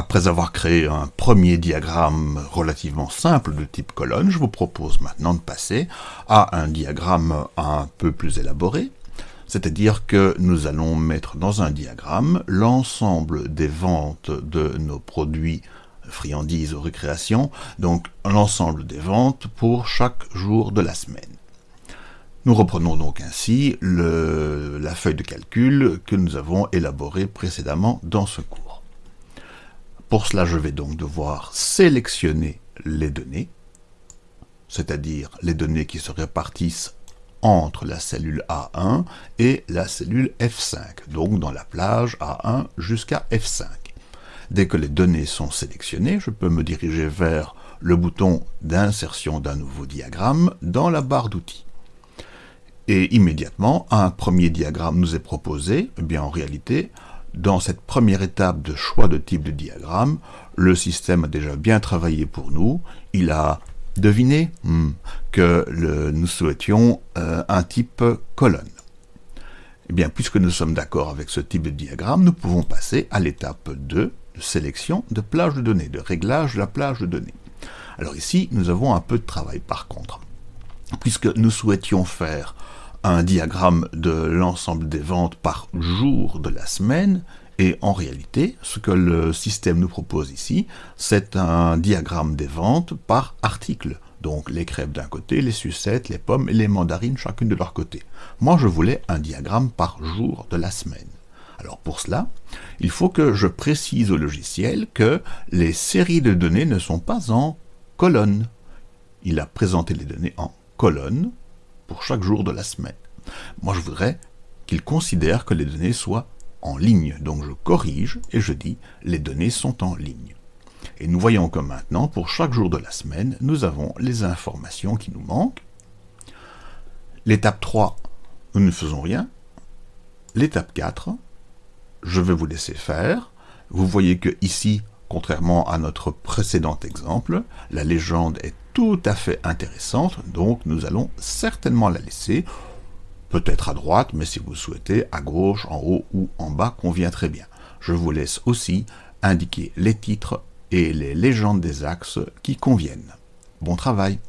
Après avoir créé un premier diagramme relativement simple de type colonne, je vous propose maintenant de passer à un diagramme un peu plus élaboré, c'est-à-dire que nous allons mettre dans un diagramme l'ensemble des ventes de nos produits friandises ou récréations, donc l'ensemble des ventes pour chaque jour de la semaine. Nous reprenons donc ainsi la feuille de calcul que nous avons élaborée précédemment dans ce cours. Pour cela, je vais donc devoir sélectionner les données, c'est-à-dire les données qui se répartissent entre la cellule A1 et la cellule F5, donc dans la plage A1 jusqu'à F5. Dès que les données sont sélectionnées, je peux me diriger vers le bouton d'insertion d'un nouveau diagramme dans la barre d'outils. Et immédiatement, un premier diagramme nous est proposé. Eh bien, en réalité, dans cette première étape de choix de type de diagramme, le système a déjà bien travaillé pour nous. Il a deviné hmm, que nous souhaitions euh, un type colonne. Eh bien, puisque nous sommes d'accord avec ce type de diagramme, nous pouvons passer à l'étape 2, de sélection de plage de données, de réglage de la plage de données. Alors ici, nous avons un peu de travail par contre. Puisque nous souhaitions faire un diagramme de l'ensemble des ventes par jour de la semaine, et en réalité, ce que le système nous propose ici, c'est un diagramme des ventes par article. Donc les crêpes d'un côté, les sucettes, les pommes et les mandarines chacune de leur côté. Moi je voulais un diagramme par jour de la semaine. Alors pour cela, il faut que je précise au logiciel que les séries de données ne sont pas en colonnes. Il a présenté les données en colonnes pour chaque jour de la semaine. Moi, je voudrais qu'il considère que les données soient en ligne. Donc je corrige et je dis les données sont en ligne. Et nous voyons que maintenant, pour chaque jour de la semaine, nous avons les informations qui nous manquent. L'étape 3, nous ne faisons rien. L'étape 4, je vais vous laisser faire. Vous voyez que ici, contrairement à notre précédent exemple, la légende est tout à fait intéressante, donc nous allons certainement la laisser, peut-être à droite, mais si vous souhaitez, à gauche, en haut ou en bas, convient très bien. Je vous laisse aussi indiquer les titres et les légendes des axes qui conviennent. Bon travail